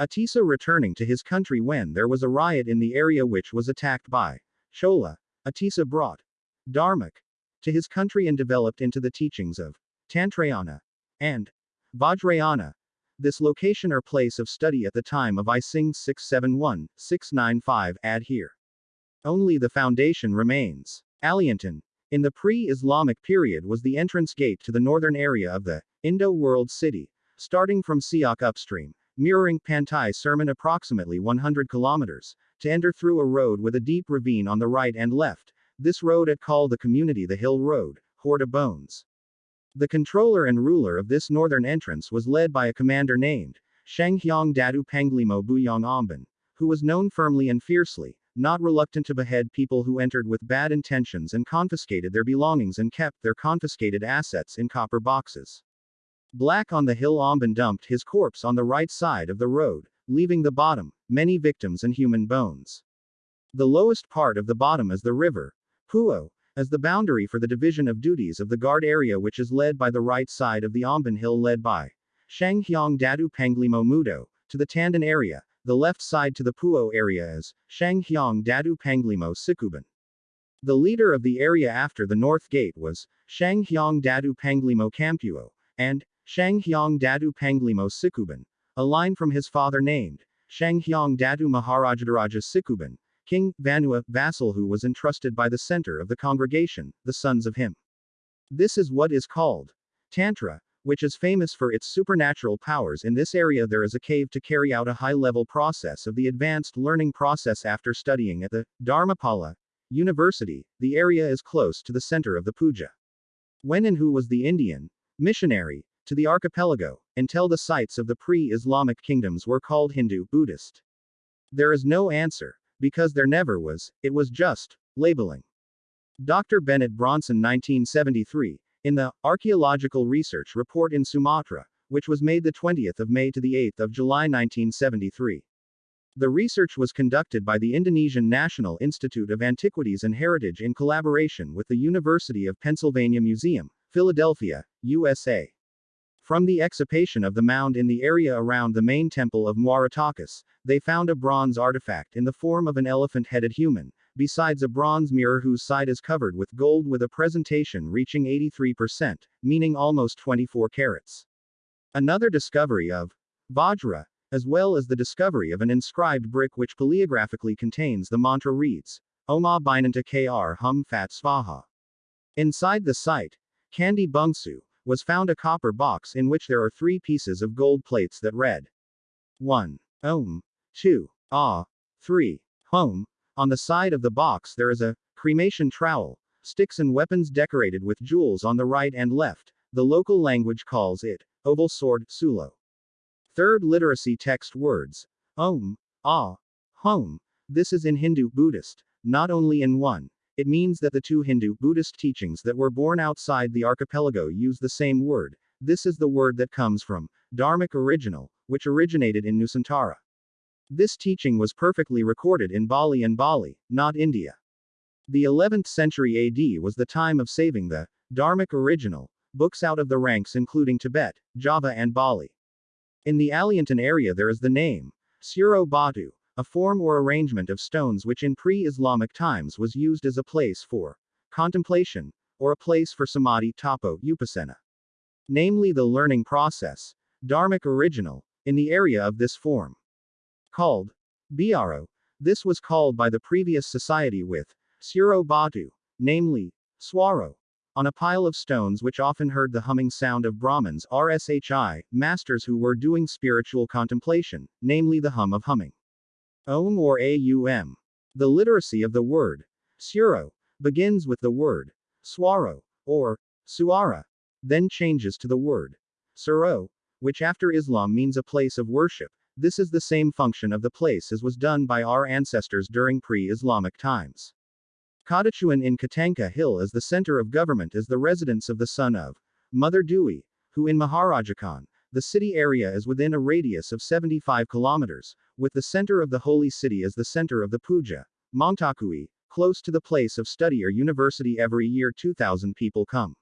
Atisa returning to his country when there was a riot in the area which was attacked by Chola. Atisa brought Dharmak to his country and developed into the teachings of Tantrayana and Vajrayana. This location or place of study at the time of I-Tsing 671, 695 add here. Only the foundation remains. Aliantan, in the pre-Islamic period was the entrance gate to the northern area of the Indo-world city, starting from Siak upstream, mirroring Pantai Sermon approximately 100 kilometers, to enter through a road with a deep ravine on the right and left. This road at call the community the Hill Road, Horta Bones. The controller and ruler of this northern entrance was led by a commander named Shanghyang Dadu Panglimo Buyong Amban, who was known firmly and fiercely, not reluctant to behead people who entered with bad intentions and confiscated their belongings and kept their confiscated assets in copper boxes. Black on the hill Amban dumped his corpse on the right side of the road, leaving the bottom, many victims and human bones. The lowest part of the bottom is the river, Puo, as the boundary for the division of duties of the guard area which is led by the right side of the Amban hill led by Shanghyang Dadu Panglimo Mudo, to the Tandan area, the left side to the Puo area is Shanghyang Dadu Panglimo Sikuban. The leader of the area after the north gate was Shanghyang Dadu Panglimo Kampuo, and Shanghyang Dadu Panglimo Sikuban, a line from his father named Shanghyang Dadu Maharajadaraja Sikuban, King Vanua, vassal who was entrusted by the center of the congregation, the sons of him. This is what is called Tantra, which is famous for its supernatural powers. In this area, there is a cave to carry out a high level process of the advanced learning process after studying at the Dharmapala University. The area is close to the center of the puja. When and who was the Indian missionary to the archipelago, until the sites of the pre-Islamic kingdoms were called Hindu, Buddhist. There is no answer, because there never was, it was just labeling. Dr. Bennett Bronson 1973, in the Archaeological Research Report in Sumatra, which was made the 20th of May to the 8th of July 1973. The research was conducted by the Indonesian National Institute of Antiquities and Heritage in collaboration with the University of Pennsylvania Museum, Philadelphia, USA. From the excavation of the mound in the area around the main temple of Muaratakus, they found a bronze artifact in the form of an elephant-headed human, besides a bronze mirror whose side is covered with gold with a presentation reaching 83%, meaning almost 24 carats. Another discovery of Vajra, as well as the discovery of an inscribed brick which paleographically contains the mantra reads, Oma Binanta Kr Hum Fat Svaha. Inside the site, Candi Bungsu, was found a copper box in which there are three pieces of gold plates that read 1. Om. 2. Ah. 3. Home. On the side of the box there is a cremation trowel, sticks and weapons decorated with jewels on the right and left. The local language calls it oval sword, sulo. Third literacy text words. Om. Ah. Home. This is in Hindu Buddhist, not only in one. It means that the two Hindu Buddhist teachings that were born outside the archipelago use the same word. This is the word that comes from Dharmic original, which originated in Nusantara. This teaching was perfectly recorded in Bali and Bali, not India. The 11th century AD was the time of saving the Dharmic original books out of the ranks including Tibet, Java and Bali. In the Aliantan area there is the name Suro Batu, a form or arrangement of stones which in pre-Islamic times was used as a place for contemplation, or a place for samadhi tapo upasana. Namely the learning process, dharmic original, in the area of this form. Called Biaro, this was called by the previous society with Suro Batu, namely, Swaro, on a pile of stones which often heard the humming sound of Brahmins RSHI, masters who were doing spiritual contemplation, namely the hum of humming. Om or AUM. The literacy of the word Suro begins with the word Swaro or Suara, then changes to the word Suro, which after Islam means a place of worship. This is the same function of the place as was done by our ancestors during pre-Islamic times. Kadachuan in Katanka Hill is the center of government is the residence of the son of Mother Dewi, who in Maharajakan, the city area is within a radius of 75 kilometers, with the center of the holy city as the center of the puja. Montakui, close to the place of study or university every year 2000 people come.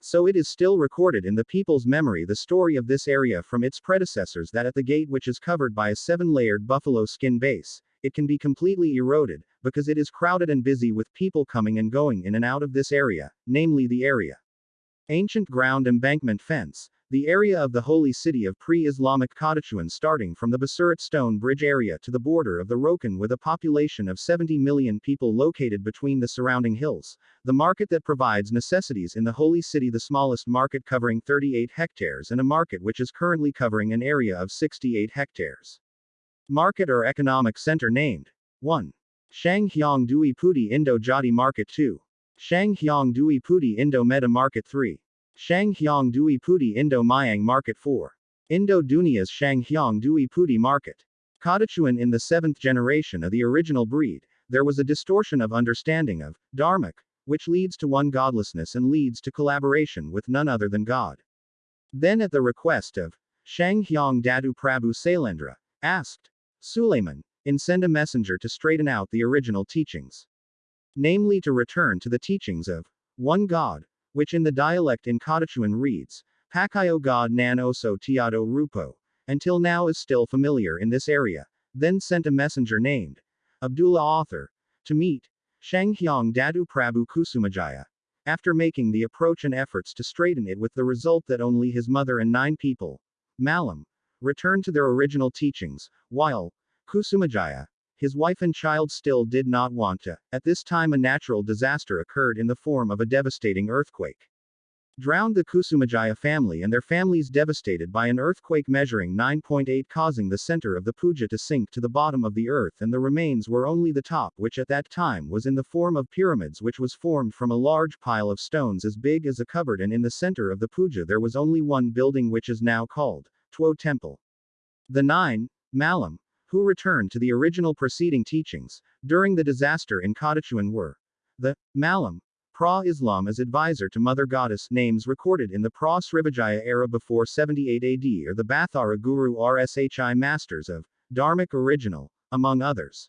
So it is still recorded in the people's memory the story of this area from its predecessors that at the gate which is covered by a seven-layered buffalo skin base, it can be completely eroded, because it is crowded and busy with people coming and going in and out of this area, namely the area. Ancient ground embankment fence, the area of the holy city of pre-Islamic Kadachuan starting from the Basurat Stone Bridge area to the border of the Rokan with a population of 70 million people located between the surrounding hills, the market that provides necessities in the holy city the smallest market covering 38 hectares and a market which is currently covering an area of 68 hectares. Market or economic center named 1. Shanghyang Dui Puti Indo Jati Market 2. Shanghyang Dui Puti Indo Meta Market 3. Shanghyang Dui Puti Indo Mayang Market 4. Indo Dunia's Shanghyang Dui Puti Market. Kadachuan in the seventh generation of the original breed, there was a distortion of understanding of dharmic, which leads to one godlessness and leads to collaboration with none other than God. Then, at the request of Shanghyang Dadu Prabhu Sailendra, asked Suleiman, in send a messenger to straighten out the original teachings. Namely, to return to the teachings of one God, which in the dialect in Kadachuan reads, Pakayo God Nan Oso Tiado Rupo, until now is still familiar in this area, then sent a messenger named Abdullah Author to meet Shanghyang Dadu Prabhu Kusumajaya. After making the approach and efforts to straighten it with the result that only his mother and nine people, Malam, returned to their original teachings, while Kusumajaya, his wife and child still did not want to. At this time, a natural disaster occurred in the form of a devastating earthquake. Drowned the Kusumajaya family and their families devastated by an earthquake measuring 9.8, causing the center of the puja to sink to the bottom of the earth, and the remains were only the top, which at that time was in the form of pyramids, which was formed from a large pile of stones as big as a cupboard, and in the center of the puja there was only one building, which is now called Tuo Temple. The nine, Malam, who returned to the original preceding teachings, during the disaster in Kadachuan were the Malam, Pra-Islam as advisor to Mother Goddess names recorded in the Pra-Srivijaya era before 78 AD or the Bathara Guru Rshi masters of Dharmic original, among others.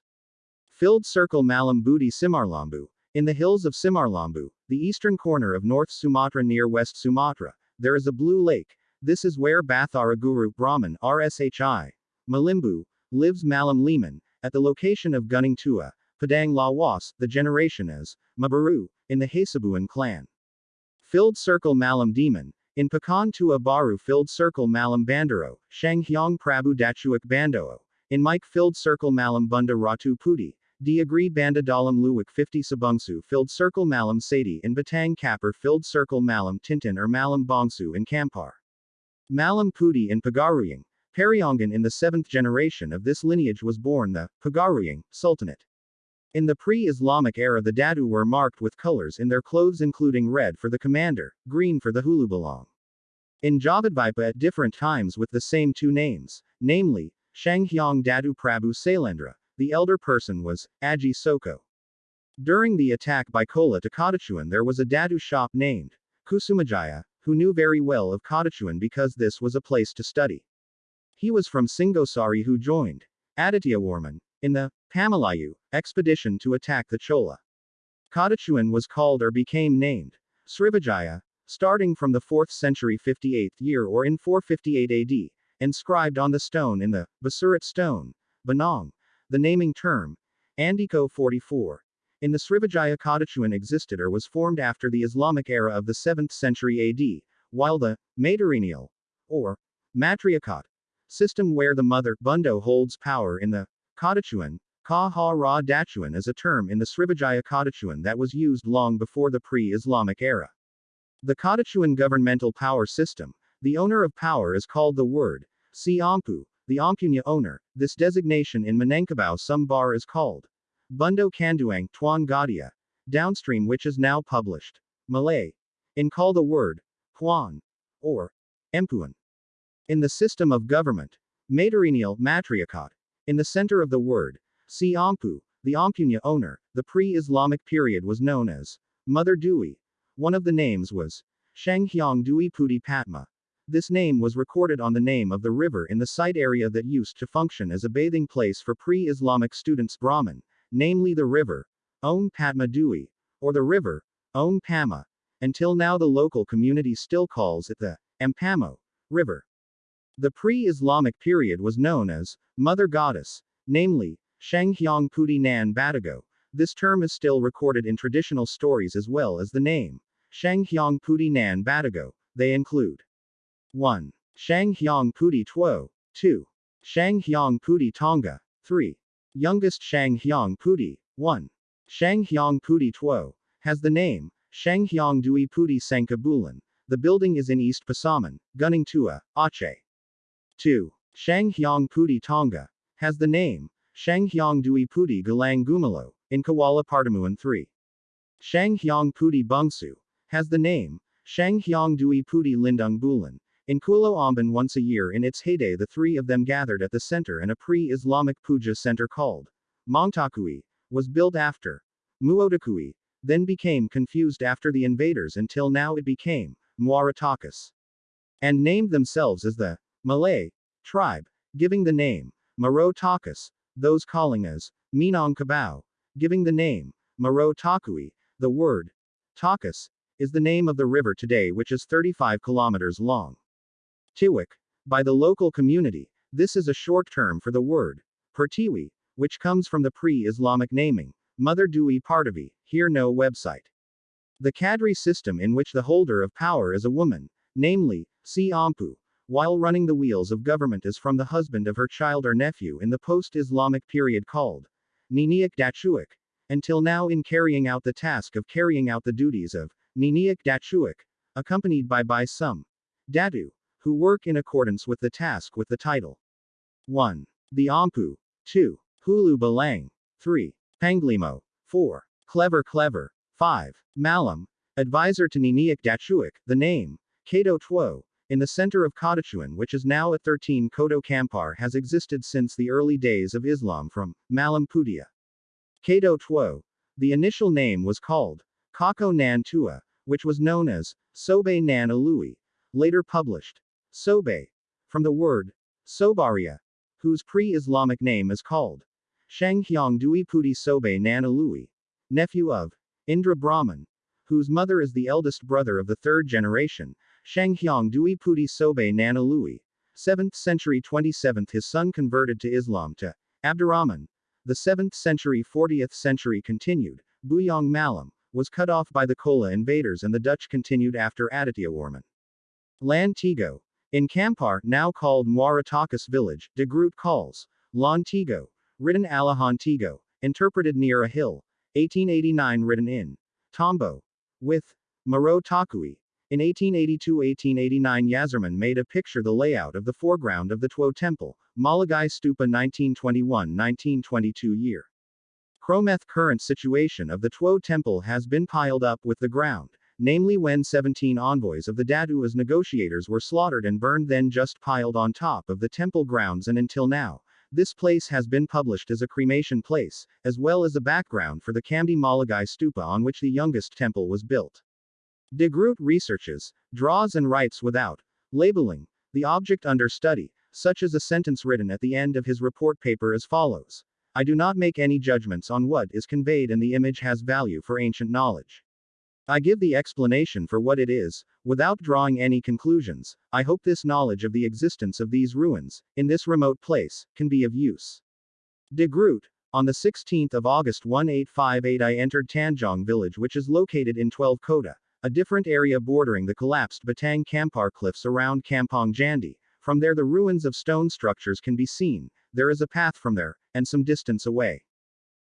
Filled Circle Malam Budi Simarlambu, in the hills of Simarlambu, the eastern corner of North Sumatra near West Sumatra, there is a blue lake. This is where Bathara Guru Brahman Rshi, Malimbu, lives Malam Lehman, at the location of Gunung Tua, Padang Lawas, the generation as Mabaru, in the Hasibuan clan. Filled Circle Malam Demon, in Pekan Tua Baru Filled Circle Malam Bandaro, Shanghyang Prabu Dachuak Bandoo, in Mike Filled Circle Malam Bunda Ratu Puti, Diagri Banda Dalam Luwak 50 Sabungsu Filled Circle Malam Sadi in Batang Kapur Filled Circle Malam Tintin or Malam Bongsu in Kampar. Malam Puti in Pagaruyang, Periangan in the seventh generation of this lineage was born the Pagaruyang Sultanate. In the pre-Islamic era the Dadu were marked with colors in their clothes including red for the commander, green for the Hulubalong. In Javadvipa at different times with the same two names, namely, Shanghyang Dadu Prabhu Sailendra, the elder person was Aji Soko. During the attack by Chola to Kadachuan there was a Dadu shop named Kusumajaya, who knew very well of Kadachuan because this was a place to study. He was from Singosari who joined Adityawarman in the Pamalayu expedition to attack the Chola. Kadachuan was called or became named Srivijaya, starting from the 4th century 58th year or in 458 AD, inscribed on the stone in the Basurat stone, Banong, the naming term, Andiko 44. In the Srivijaya Kadachuan existed or was formed after the Islamic era of the 7th century AD, while the matrilineal, or matriarchate, system where the mother, Bundo holds power in the Kadachuan, Ka Ha Ra Dachuan is a term in the Srivijaya Kadachuan that was used long before the pre-Islamic era. The Kadachuan governmental power system, the owner of power is called the word, Si Ampu, the Ampunya owner, this designation in Minangkabau Sumbar is called Bundo Kanduang Tuan Gadia, downstream which is now published. Malay. In call the word, Huan, or Empuan. In the system of government, matrilineal matriarchate. In the center of the word, si Ampu, the Ampunya owner, the pre-Islamic period was known as Mother Dewi. One of the names was Shanghyang Dewi Puti Patma. This name was recorded on the name of the river in the site area that used to function as a bathing place for pre-Islamic students Brahmin, namely the river, Om Padma Dewi, or the river, Om Pama, Until now, the local community still calls it the Ampamo River. The pre Islamic period was known as Mother Goddess, namely, Shanghyang Puti Nan Batago. This term is still recorded in traditional stories as well as the name Shanghyang Puti Nan Batago. They include 1. Shanghyang Puti Tuo, 2. Shanghyang Puti Tonga, 3. Youngest Shanghyang Puti, 1. Shanghyang Puti Tuo, has the name Shanghyang Dui Puti Sankabulan. The building is in East Pasaman, Gunung Tua, Aceh. 2. Shanghyang Puti Tonga, has the name Shanghyang Dui Puti Galang Gumalo, in Kuala Partamuan 3. Shanghyang Puti Bungsu, has the name Shanghyang Dui Puti Lindung Bulan, in Kulo Amban once a year in its heyday the three of them gathered at the center and a pre-Islamic puja center called Mongtakui, was built after Muotakui, then became confused after the invaders until now it became Muaratakus. And named themselves as the Malay tribe, giving the name Maro Takas, those calling as Minong Kabao, giving the name Maro Takui, the word Takus, is the name of the river today which is 35 kilometers long. Tiwik. By the local community, this is a short term for the word Pertiwi, which comes from the pre-Islamic naming, Mother Dui Partavi, here no website. The Kadri system in which the holder of power is a woman, namely, Si Ampu, while running the wheels of government is from the husband of her child or nephew in the post-Islamic period called Niniak Dachuik, until now in carrying out the task of carrying out the duties of Niniak Dachuik, accompanied by by some Dadu, who work in accordance with the task with the title. 1. The Ampu. 2. Hulu Balang. 3. Panglimo. 4. Clever Clever. 5. Malam. Advisor to Niniak Dachuik, the name, Kato Tuo, in the center of Kadachuan which is now at 13 Kodo Kampar has existed since the early days of Islam from Malam Pudia. Kato Tuo. The initial name was called Kako Nan Tua, which was known as Sobe Nan Alui, later published Sobe. From the word Sobaria, whose pre-Islamic name is called Shanghyang Dui Puti Sobe Nanalui, nephew of Indra Brahman, whose mother is the eldest brother of the third generation, Shanghyang Dui Puti Sobe Nanalui. 7th century 27th his son converted to Islam to Abdurrahman. The 7th century 40th century continued, Buyong Malam, was cut off by the Chola invaders and the Dutch continued after Aditya Warman. Lantigo, in Kampar, now called Muaratakus village, de Groot calls Lontigo, written Alahantigo, interpreted near a hill, 1889 written in Tombo, with Maro Takui. In 1882-1889 IJzerman made a picture the layout of the foreground of the Tuo Temple, Malagai Stupa 1921-1922 year. Chrometh current situation of the Tuo Temple has been piled up with the ground, namely when 17 envoys of the Dadu as negotiators were slaughtered and burned then just piled on top of the temple grounds and until now, this place has been published as a cremation place, as well as a background for the Kamdi Malagai stupa on which the youngest temple was built. De Groot researches, draws and writes without labeling the object under study, such as a sentence written at the end of his report paper as follows. I do not make any judgments on what is conveyed and the image has value for ancient knowledge. I give the explanation for what it is, without drawing any conclusions. I hope this knowledge of the existence of these ruins, in this remote place, can be of use. De Groot, on the 16th of August 1858 I entered Tanjong village which is located in 12 Kota, a different area bordering the collapsed Batang Kampar cliffs around Kampong Jandi. From there the ruins of stone structures can be seen, there is a path from there, and some distance away.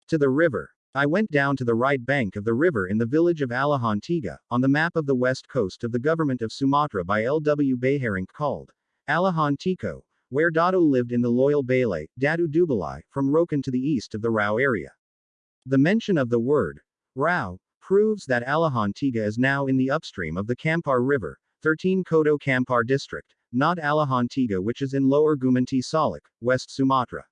To the river. I went down to the right bank of the river in the village of Alahantiga, on the map of the west coast of the government of Sumatra by L. W. Beharing called Alahantiko, where Dado lived in the loyal Bale, Dadu Dubalai, from Rokan to the east of the Rao area. The mention of the word Rao proves that Alahantiga is now in the upstream of the Kampar River, 13 Kodo Kampar district, not Alahantiga which is in Lower Gumanti Salak, West Sumatra.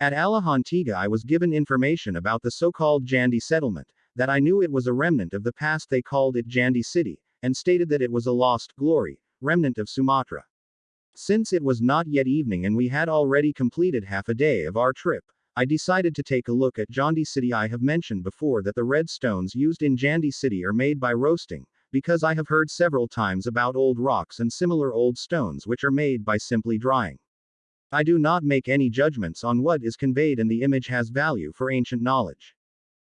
At Alahantiga I was given information about the so-called Jandi settlement, that I knew it was a remnant of the past they called it Jandi city, and stated that it was a lost glory, remnant of Sumatra. Since it was not yet evening and we had already completed half a day of our trip, I decided to take a look at Jandi city I have mentioned before that the red stones used in Jandi city are made by roasting, because I have heard several times about old rocks and similar old stones which are made by simply drying. I do not make any judgments on what is conveyed and the image has value for ancient knowledge.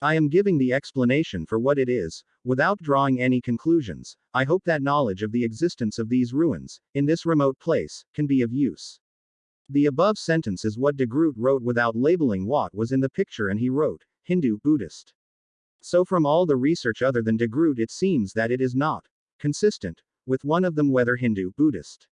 I am giving the explanation for what it is, without drawing any conclusions. I hope that knowledge of the existence of these ruins, in this remote place, can be of use. The above sentence is what de Groot wrote without labeling what was in the picture, and he wrote, Hindu, Buddhist. So, from all the research other than de Groot, it seems that it is not consistent with one of them, whether Hindu, Buddhist.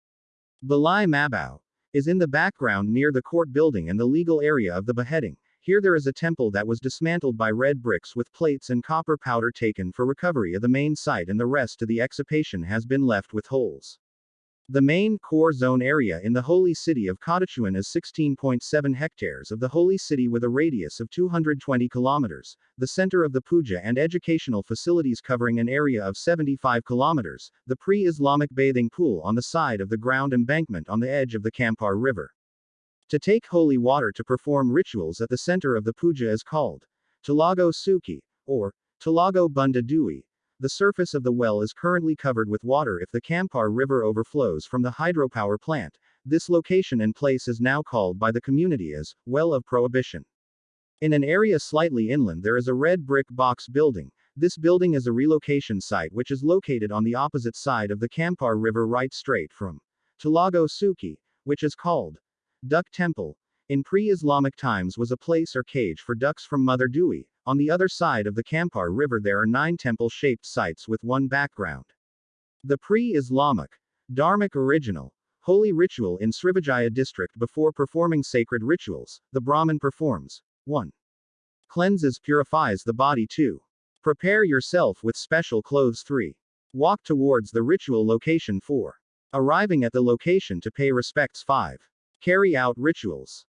Balai Mabau is in the background near the court building and the legal area of the beheading. Here there is a temple that was dismantled by red bricks with plates and copper powder taken for recovery of the main site, and the rest of the excavation has been left with holes. The main core zone area in the holy city of Kadachuan is 16.7 hectares of the holy city with a radius of 220 kilometers, the center of the puja and educational facilities covering an area of 75 kilometers, the pre-Islamic bathing pool on the side of the ground embankment on the edge of the Kampar River. To take holy water to perform rituals at the center of the puja is called Talago Suki, or Talago Bunda Dui, the surface of the well is currently covered with water if the Kampar River overflows from the hydropower plant. This location and place is now called by the community as Well of Prohibition. In an area slightly inland, there is a red brick box building. This building is a relocation site which is located on the opposite side of the Kampar River, right straight from Tulago Suki, which is called Duck Temple. In pre Islamic times, was a place or cage for ducks from Mother Dewi, on the other side of the Kampar River there are nine temple-shaped sites with one background. The pre-Islamic, Dharmic original, holy ritual in Srivijaya district before performing sacred rituals, the Brahmin performs 1. Cleanses purifies the body 2. Prepare yourself with special clothes 3. Walk towards the ritual location 4. Arriving at the location to pay respects 5. Carry out rituals.